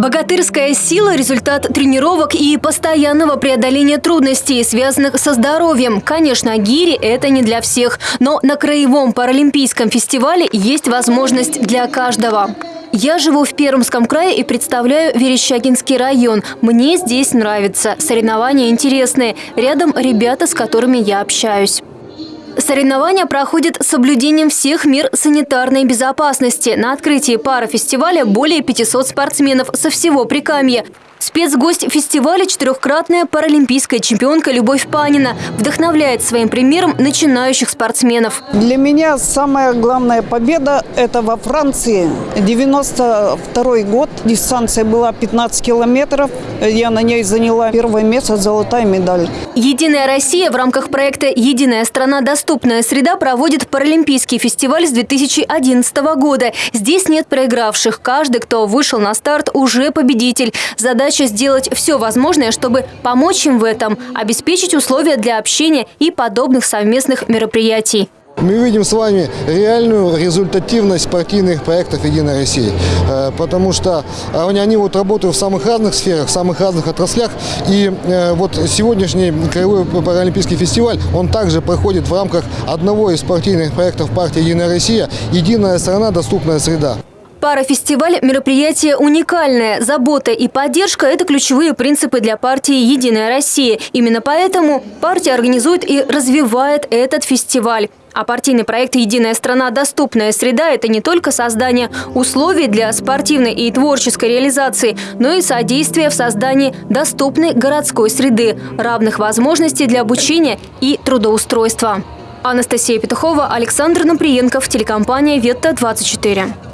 Богатырская сила – результат тренировок и постоянного преодоления трудностей, связанных со здоровьем. Конечно, гири – это не для всех, но на Краевом паралимпийском фестивале есть возможность для каждого. Я живу в Пермском крае и представляю Верещагинский район. Мне здесь нравится. Соревнования интересные. Рядом ребята, с которыми я общаюсь. Соревнования проходят с соблюдением всех мер санитарной безопасности. На открытии парафестиваля более 500 спортсменов со всего Прикамья. Спецгость фестиваля – четырехкратная паралимпийская чемпионка Любовь Панина. Вдохновляет своим примером начинающих спортсменов. Для меня самая главная победа – это во Франции. 92 год. Дистанция была 15 километров. Я на ней заняла первое место, золотая медаль. «Единая Россия» в рамках проекта «Единая страна. Доступная среда» проводит паралимпийский фестиваль с 2011 года. Здесь нет проигравших. Каждый, кто вышел на старт, уже победитель. Задача задача сделать все возможное, чтобы помочь им в этом, обеспечить условия для общения и подобных совместных мероприятий. Мы видим с вами реальную результативность партийных проектов «Единой России», э, потому что они, вот работают в самых разных сферах, в самых разных отраслях. И э, вот сегодняшний Краевой паралимпийский фестиваль, он также проходит в рамках одного из партийных проектов партии «Единая Россия» «Единая страна. Доступная среда». Парафестиваль – мероприятие уникальное. Забота и поддержка – это ключевые принципы для партии «Единая Россия». Именно поэтому партия организует и развивает этот фестиваль. А партийный проект «Единая страна. Доступная среда» – это не только создание условий для спортивной и творческой реализации, но и содействие в создании доступной городской среды, равных возможностей для обучения и трудоустройства. Анастасия Петухова, Александр Наприенков, телекомпания «Ветта-24».